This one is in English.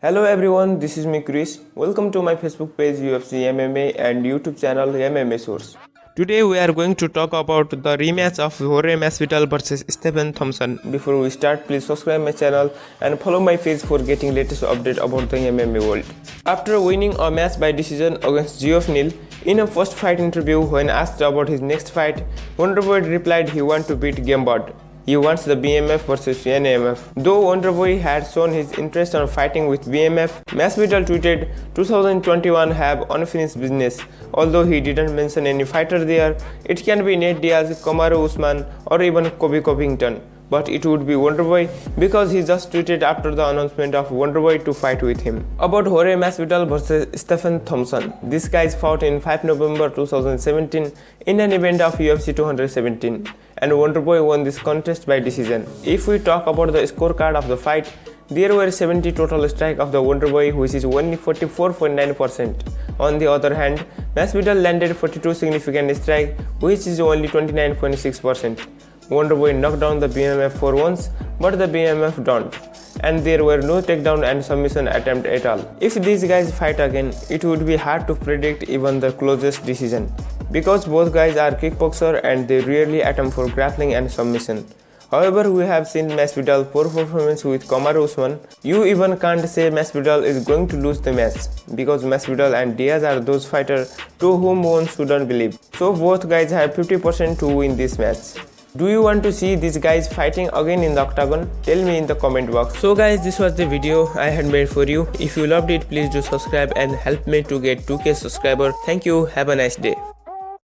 Hello everyone, this is me Chris. Welcome to my Facebook page UFC MMA and YouTube channel MMA Source. Today we are going to talk about the rematch of Jorge Masvidal versus Stephen Thompson. Before we start, please subscribe my channel and follow my page for getting latest update about the MMA world. After winning a match by decision against Geoff Neal, in a first fight interview when asked about his next fight, Wonderboy replied he want to beat Gamebred. He wants the BMF versus NAMF. Though Wonderboy had shown his interest on fighting with BMF, Masvidal tweeted 2021 have unfinished business. Although he didn't mention any fighter there, it can be Nate Diaz, Kamaru Usman or even Colby Covington but it would be Wonderboy because he just tweeted after the announcement of Wonderboy to fight with him. About Jorge Masvidal versus Stephen Thompson. These guys fought in 5 November 2017 in an event of UFC 217 and Wonderboy won this contest by decision. If we talk about the scorecard of the fight, there were 70 total strike of the Wonderboy which is only 44.9%. On the other hand, Masvidal landed 42 significant strike which is only 29.6%. Wonderboy knocked down the BMF for once, but the BMF don't. And there were no takedown and submission attempt at all. If these guys fight again, it would be hard to predict even the closest decision. Because both guys are kickboxer and they rarely attempt for grappling and submission. However, we have seen Masvidal poor performance with Kamaru Usman. You even can't say Masvidal is going to lose the match because Masvidal and Diaz are those fighters to whom one shouldn't believe. So both guys have 50% to win this match. Do you want to see these guys fighting again in the octagon? Tell me in the comment box. So guys, this was the video I had made for you. If you loved it, please do subscribe and help me to get 2k subscriber. Thank you. Have a nice day.